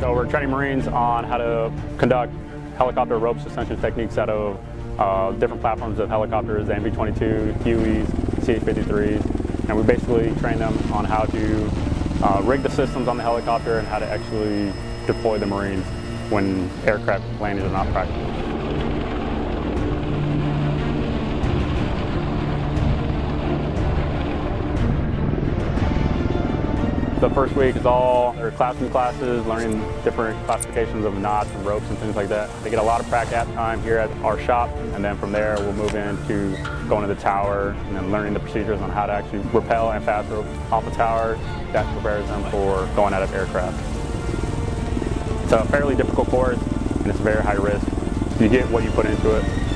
So we're training Marines on how to conduct helicopter rope suspension techniques out of uh, different platforms of helicopters, the MV-22, Hueys, CH-53s, and we basically train them on how to uh, rig the systems on the helicopter and how to actually deploy the Marines when aircraft landings are not practical. The first week is all their classroom classes, learning different classifications of knots and ropes and things like that. They get a lot of practice time here at our shop, and then from there we'll move into going to the tower and then learning the procedures on how to actually rappel and fast rope off the tower. That prepares them for going out of aircraft. It's a fairly difficult course, and it's very high risk. You get what you put into it.